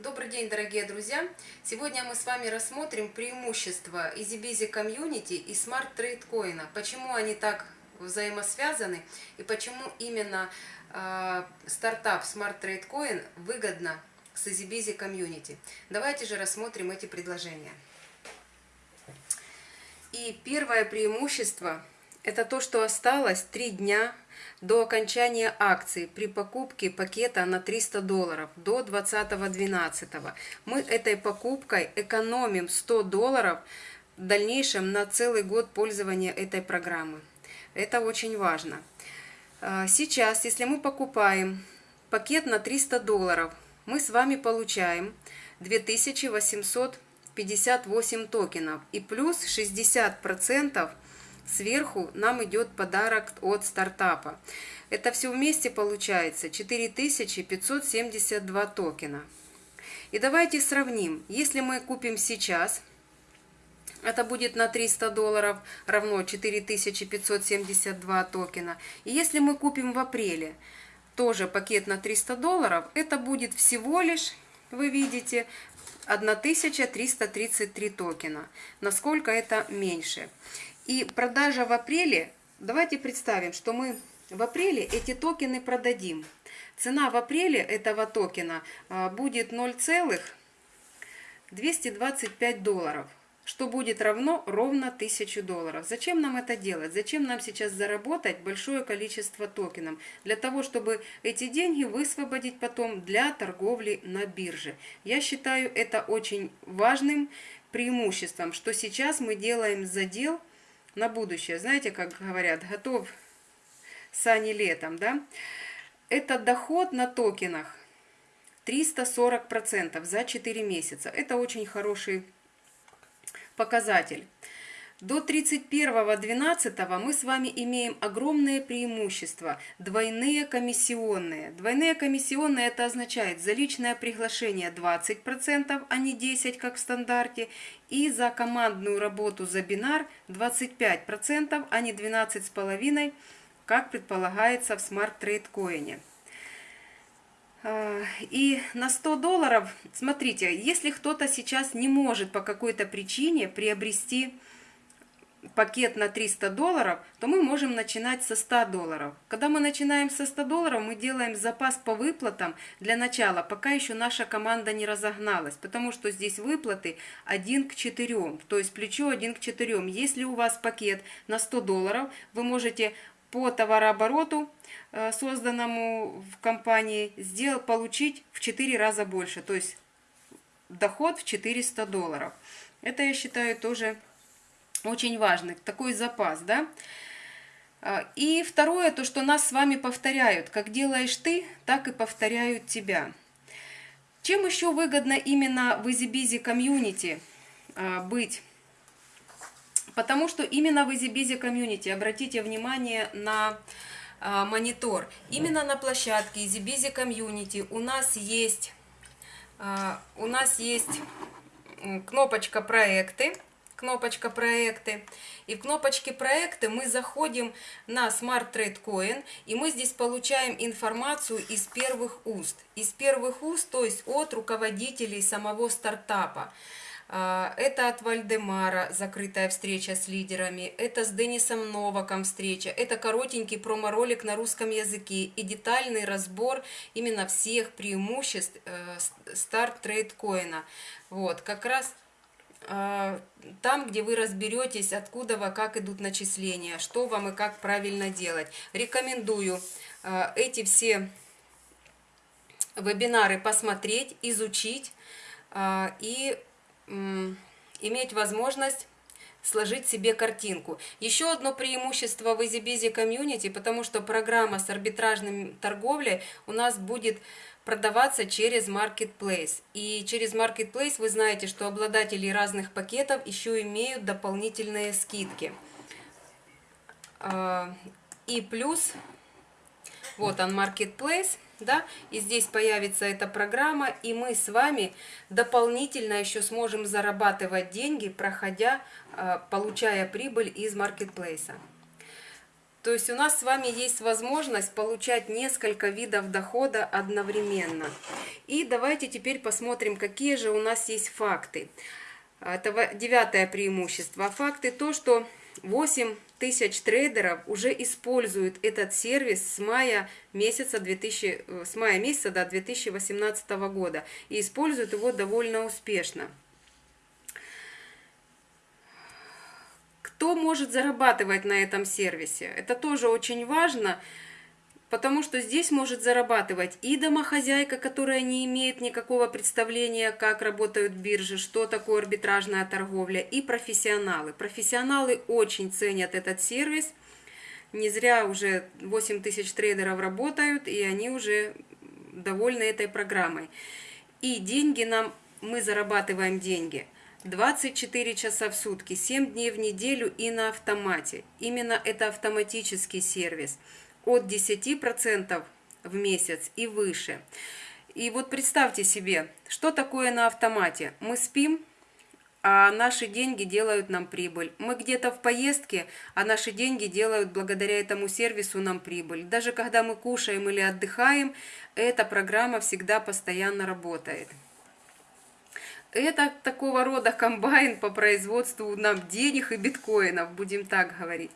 Добрый день, дорогие друзья! Сегодня мы с вами рассмотрим преимущества EasyBusy Community и Smart Trade Coin. Почему они так взаимосвязаны и почему именно э, стартап Smart Trade Coin выгодно с EasyBusy Community. Давайте же рассмотрим эти предложения. И первое преимущество – это то, что осталось три дня до окончания акции при покупке пакета на 300 долларов до 20.12. Мы этой покупкой экономим 100 долларов в дальнейшем на целый год пользования этой программы. Это очень важно. А, сейчас, если мы покупаем пакет на 300 долларов, мы с вами получаем 2858 токенов и плюс 60% Сверху нам идет подарок от стартапа. Это все вместе получается 4572 токена. И давайте сравним. Если мы купим сейчас, это будет на 300 долларов, равно 4572 токена. И если мы купим в апреле, тоже пакет на 300 долларов, это будет всего лишь, вы видите, 1333 токена. Насколько это меньше. И продажа в апреле, давайте представим, что мы в апреле эти токены продадим. Цена в апреле этого токена а, будет 0,225 долларов, что будет равно ровно 1000 долларов. Зачем нам это делать? Зачем нам сейчас заработать большое количество токенов? Для того, чтобы эти деньги высвободить потом для торговли на бирже. Я считаю это очень важным преимуществом, что сейчас мы делаем задел на будущее. Знаете, как говорят, готов сани летом, да? Это доход на токенах 340% за 4 месяца. Это очень хороший показатель. До 31.12 мы с вами имеем огромное преимущество – двойные комиссионные. Двойные комиссионные – это означает за личное приглашение 20%, а не 10%, как в стандарте, и за командную работу за бинар 25%, а не 12,5%, как предполагается в Smart Trade Coin. А, и на 100 долларов, смотрите, если кто-то сейчас не может по какой-то причине приобрести пакет на 300 долларов, то мы можем начинать со 100 долларов. Когда мы начинаем со 100 долларов, мы делаем запас по выплатам для начала, пока еще наша команда не разогналась, потому что здесь выплаты 1 к 4, то есть плечо 1 к 4. Если у вас пакет на 100 долларов, вы можете по товарообороту, э, созданному в компании, сделать, получить в 4 раза больше, то есть доход в 400 долларов. Это, я считаю, тоже очень важный, такой запас, да. А, и второе, то, что нас с вами повторяют. Как делаешь ты, так и повторяют тебя. Чем еще выгодно именно в EasyBusy комьюнити а, быть? Потому что именно в EasyBusy комьюнити, обратите внимание на а, монитор, именно на площадке EasyBusy комьюнити у нас есть, у нас есть кнопочка проекты, кнопочка проекты. И в кнопочке проекты мы заходим на Smart Trade Coin, и мы здесь получаем информацию из первых уст. Из первых уст, то есть от руководителей самого стартапа. А, это от Вальдемара закрытая встреча с лидерами, это с Денисом Новаком встреча, это коротенький промо-ролик на русском языке и детальный разбор именно всех преимуществ Start Trade Coin а. Вот, как раз там, где вы разберетесь, откуда, вы, как идут начисления, что вам и как правильно делать. Рекомендую а, эти все вебинары посмотреть, изучить а, и иметь возможность сложить себе картинку. Еще одно преимущество в EasyBusy Community, потому что программа с арбитражной торговлей у нас будет продаваться через Marketplace. И через Marketplace вы знаете, что обладатели разных пакетов еще имеют дополнительные скидки. А, и плюс, вот он Marketplace, да, и здесь появится эта программа, и мы с вами дополнительно еще сможем зарабатывать деньги, проходя, а, получая прибыль из Marketplace. То есть у нас с вами есть возможность получать несколько видов дохода одновременно. И давайте теперь посмотрим, какие же у нас есть факты. Это девятое преимущество. Факты то, что 8 тысяч трейдеров уже используют этот сервис с мая месяца 2000, э, с мая месяца до 2018 года и используют его довольно успешно. Кто может зарабатывать на этом сервисе? Это тоже очень важно. Потому что здесь может зарабатывать и домохозяйка, которая не имеет никакого представления, как работают биржи, что такое арбитражная торговля, и профессионалы. Профессионалы очень ценят этот сервис. Не зря уже 8 тысяч трейдеров работают, и они уже довольны этой программой. И деньги нам, мы зарабатываем деньги – 24 часа в сутки, 7 дней в неделю и на автомате. Именно это автоматический сервис от 10% в месяц и выше. И вот представьте себе, что такое на автомате. Мы спим, а наши деньги делают нам прибыль. Мы где-то в поездке, а наши деньги делают благодаря этому сервису нам прибыль. Даже когда мы кушаем или отдыхаем, эта программа всегда постоянно работает. Это такого рода комбайн по производству нам денег и биткоинов, будем так говорить.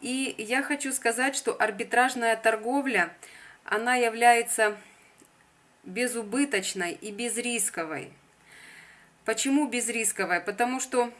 И я хочу сказать, что арбитражная торговля, она является безубыточной и безрисковой. Почему безрисковой? Потому что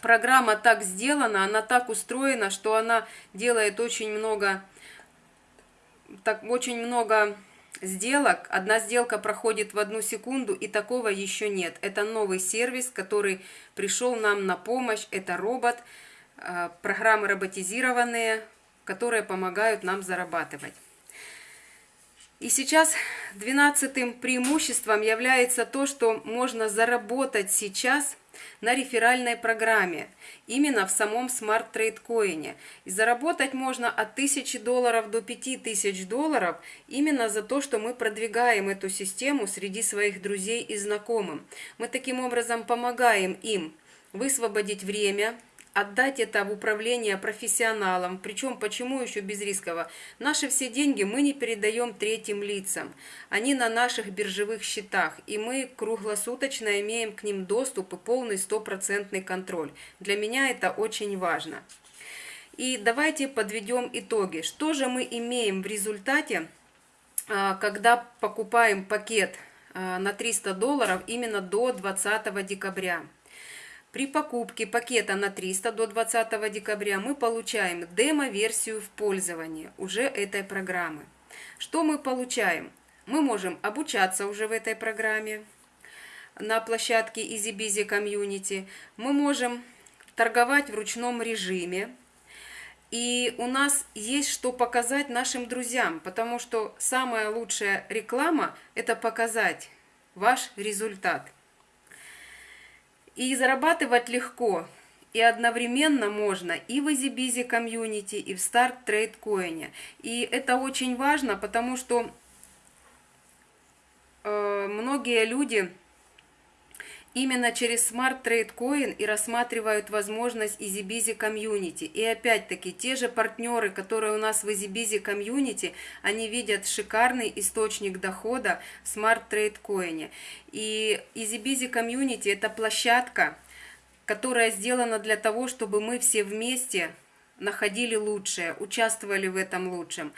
программа так сделана, она так устроена, что она делает очень много, так, очень много сделок. Одна сделка проходит в одну секунду, и такого еще нет. Это новый сервис, который пришел нам на помощь. Это робот. Э, программы роботизированные, которые помогают нам зарабатывать. И сейчас двенадцатым преимуществом является то, что можно заработать сейчас на реферальной программе, именно в самом Smart Trade Coin. И заработать можно от 1000 долларов до 5000 долларов именно за то, что мы продвигаем эту систему среди своих друзей и знакомых. Мы таким образом помогаем им высвободить время, отдать это в управление профессионалам. Причем, почему еще без рисково? Наши все деньги мы не передаем третьим лицам. Они на наших биржевых счетах, и мы круглосуточно имеем к ним доступ и полный стопроцентный контроль. Для меня это очень важно. И давайте подведем итоги. Что же мы имеем в результате, а, когда покупаем пакет а, на 300 долларов именно до 20 декабря? При покупке пакета на 300 до 20 декабря мы получаем демо-версию в пользование уже этой программы. Что мы получаем? Мы можем обучаться уже в этой программе на площадке EasyBusy Community. Мы можем торговать в ручном режиме. И у нас есть что показать нашим друзьям, потому что самая лучшая реклама – это показать ваш результат – и зарабатывать легко, и одновременно можно и в EasyBusy комьюнити, и в Start Trade Coin. И это очень важно, потому что э, многие люди именно через Smart Trade Coin и рассматривают возможность EasyBusy Community. И опять-таки, те же партнеры, которые у нас в EasyBusy Community, они видят шикарный источник дохода в Smart Trade Coin. И EasyBusy Community – это площадка, которая сделана для того, чтобы мы все вместе находили лучшее, участвовали в этом лучшем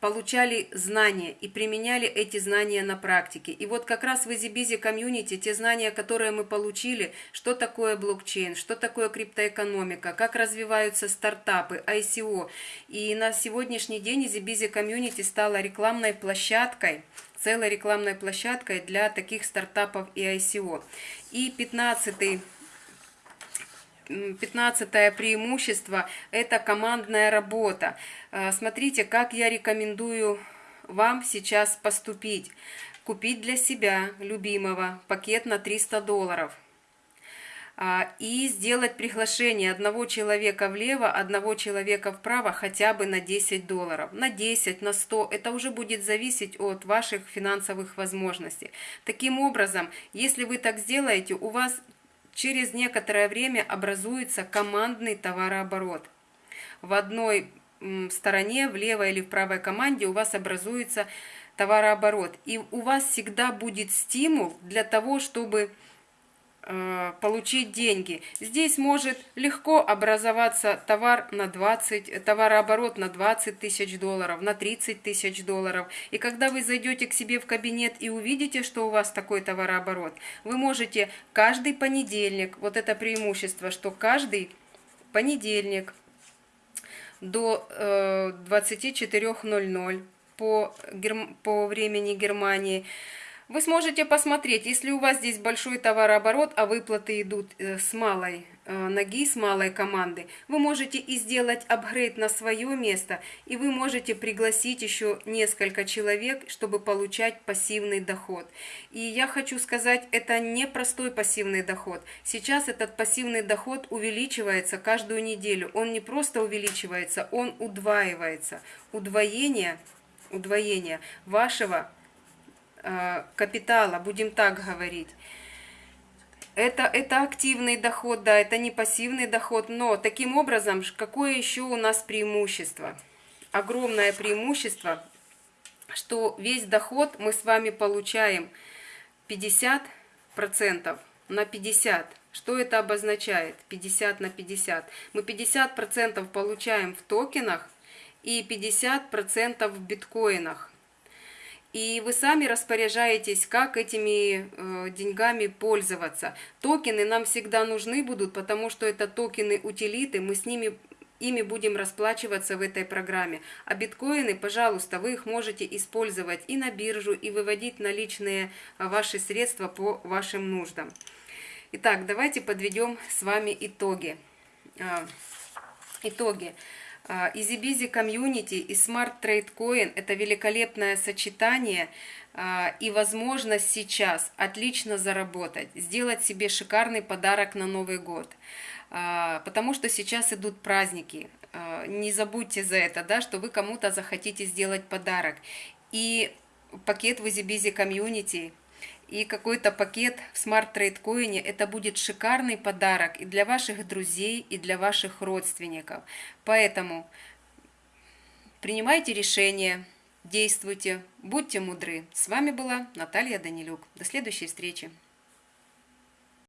получали знания и применяли эти знания на практике. И вот как раз в EasyBusy комьюнити те знания, которые мы получили, что такое блокчейн, что такое криптоэкономика, как развиваются стартапы, ICO. И на сегодняшний день EasyBusy комьюнити стала рекламной площадкой, целой рекламной площадкой для таких стартапов и ICO. И 15 15 преимущество – это командная работа. Э, смотрите, как я рекомендую вам сейчас поступить. Купить для себя, любимого, пакет на 300 долларов а, – и сделать приглашение одного человека влево, одного человека вправо хотя бы на 10 долларов. На 10, на 100, это уже будет зависеть от ваших финансовых возможностей. Таким образом, если вы так сделаете, у вас через некоторое время образуется командный товарооборот. в одной стороне, в левой или в правой команде у вас образуется товарооборот. И у вас всегда будет стимул для того, чтобы получить деньги. Здесь может легко образоваться товар на 20, товарооборот на 20 тысяч долларов, на 30 тысяч долларов. И когда вы зайдете к себе в кабинет и увидите, что у вас такой товарооборот, вы можете каждый понедельник, вот это преимущество, что каждый понедельник до э, 24.00 по, по времени Германии, вы сможете посмотреть, если у вас здесь большой товарооборот, а выплаты идут э, с малой э, ноги, с малой команды, вы можете и сделать апгрейд на свое место, и вы можете пригласить еще несколько человек, чтобы получать пассивный доход. И я хочу сказать, это не простой пассивный доход. Сейчас этот пассивный доход увеличивается каждую неделю. Он не просто увеличивается, он удваивается. Удвоение, удвоение вашего капитала, будем так говорить. Это, это активный доход, да, это не пассивный доход, но таким образом, какое еще у нас преимущество? Огромное преимущество, что весь доход мы с вами получаем 50% на 50%. Что это обозначает? 50 на 50. Мы 50% получаем в токенах и 50% в биткоинах. И вы сами распоряжаетесь, как этими э, деньгами пользоваться. Токены нам всегда нужны будут, потому что это токены утилиты, мы с ними ими будем расплачиваться в этой программе. А биткоины, пожалуйста, вы их можете использовать и на биржу, и выводить наличные э, ваши средства по вашим нуждам. Итак, давайте подведем с вами итоги. Э, итоги. EasyBizy комьюнити и Smart Trade Coin – это великолепное сочетание а, и возможность сейчас отлично заработать, сделать себе шикарный подарок на Новый год. А, потому что сейчас идут праздники. А, не забудьте за это, да, что вы кому-то захотите сделать подарок. И пакет в EasyBizy комьюнити – и какой-то пакет в Smart Trade Coin, это будет шикарный подарок и для ваших друзей, и для ваших родственников. Поэтому принимайте решения, действуйте, будьте мудры. С вами была Наталья Данилюк. До следующей встречи.